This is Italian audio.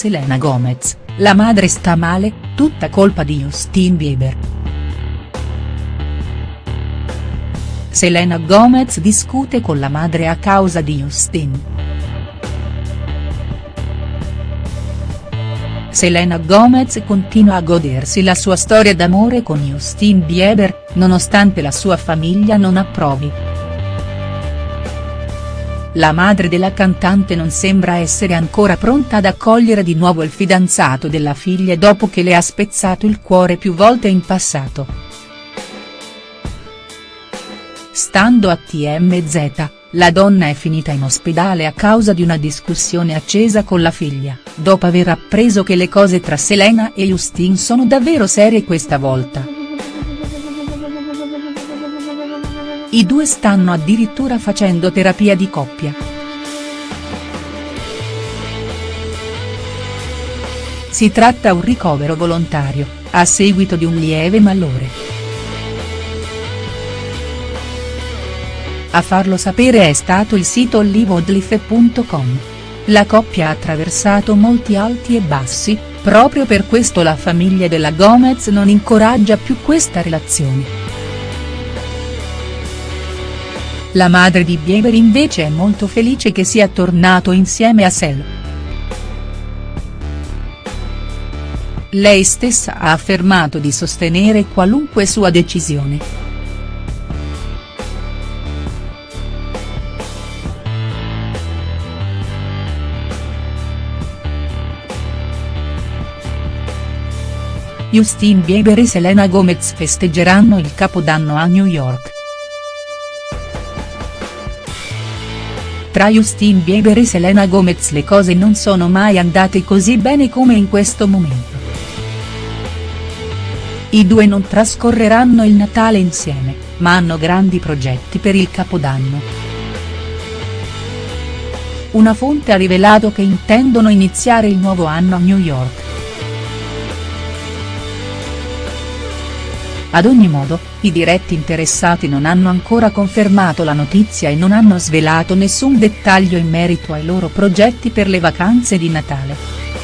Selena Gomez, la madre sta male, tutta colpa di Justin Bieber. Selena Gomez discute con la madre a causa di Justin. Selena Gomez continua a godersi la sua storia d'amore con Justin Bieber, nonostante la sua famiglia non approvi. La madre della cantante non sembra essere ancora pronta ad accogliere di nuovo il fidanzato della figlia dopo che le ha spezzato il cuore più volte in passato. Stando a TMZ, la donna è finita in ospedale a causa di una discussione accesa con la figlia, dopo aver appreso che le cose tra Selena e Justin sono davvero serie questa volta. I due stanno addirittura facendo terapia di coppia. Si tratta un ricovero volontario, a seguito di un lieve malore. A farlo sapere è stato il sito liveodlife.com. La coppia ha attraversato molti alti e bassi, proprio per questo la famiglia della Gomez non incoraggia più questa relazione. La madre di Bieber invece è molto felice che sia tornato insieme a Sel. Lei stessa ha affermato di sostenere qualunque sua decisione. Justin Bieber e Selena Gomez festeggeranno il Capodanno a New York. Tra Justin Bieber e Selena Gomez le cose non sono mai andate così bene come in questo momento. I due non trascorreranno il Natale insieme, ma hanno grandi progetti per il Capodanno. Una fonte ha rivelato che intendono iniziare il nuovo anno a New York. Ad ogni modo, i diretti interessati non hanno ancora confermato la notizia e non hanno svelato nessun dettaglio in merito ai loro progetti per le vacanze di Natale.